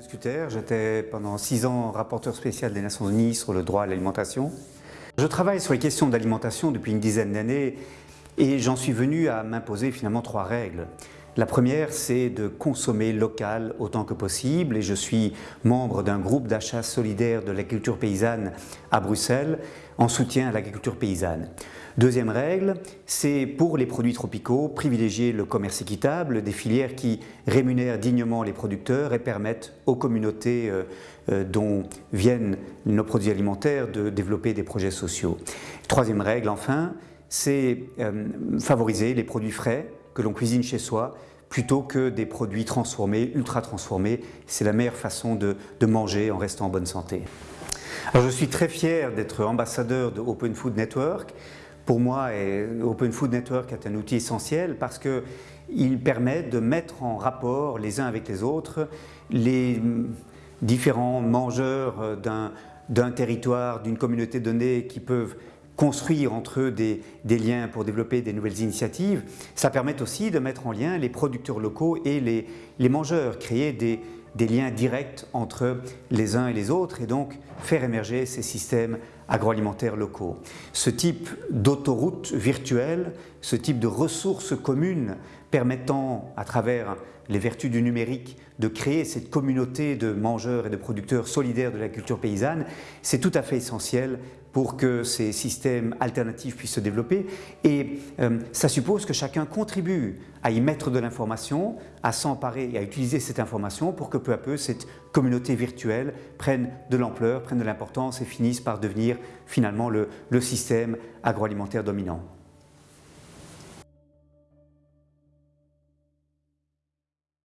Scuter, j'étais pendant six ans rapporteur spécial des Nations Unies sur le droit à l'alimentation. Je travaille sur les questions d'alimentation depuis une dizaine d'années et j'en suis venu à m'imposer finalement trois règles. La première, c'est de consommer local autant que possible et je suis membre d'un groupe d'achat solidaire de l'agriculture paysanne à Bruxelles en soutien à l'agriculture paysanne. Deuxième règle, c'est pour les produits tropicaux, privilégier le commerce équitable, des filières qui rémunèrent dignement les producteurs et permettent aux communautés euh, euh, dont viennent nos produits alimentaires de développer des projets sociaux. Troisième règle enfin, c'est euh, favoriser les produits frais, que l'on cuisine chez soi plutôt que des produits transformés, ultra transformés. C'est la meilleure façon de, manger en restant en bonne santé. Alors je suis très fier d'être ambassadeur de Open Food Network. Pour moi, Open Food Network est un outil essentiel parce qu'il permet de mettre en rapport les uns avec les autres les différents mangeurs d'un territoire, d'une communauté donnée qui peuvent construire entre eux des, liens pour développer des nouvelles initiatives, ça permet aussi de mettre en lien les producteurs locaux et les, mangeurs, créer des, liens directs entre les uns et les autres et donc faire émerger ces systèmes agroalimentaires locaux. Ce type d'autoroute virtuelle, ce type de ressources communes permettant à travers les vertus du numérique de créer cette communauté de mangeurs et de producteurs solidaires de la culture paysanne, c'est tout à fait essentiel pour que ces systèmes alternatifs puissent se développer et euh, ça suppose que chacun contribue à y mettre de l'information, à s'emparer et à utiliser cette information pour que peu à peu cette communauté virtuelle prenne de l'ampleur, prenne de l'importance et finisse par devenir finalement le système agroalimentaire dominant.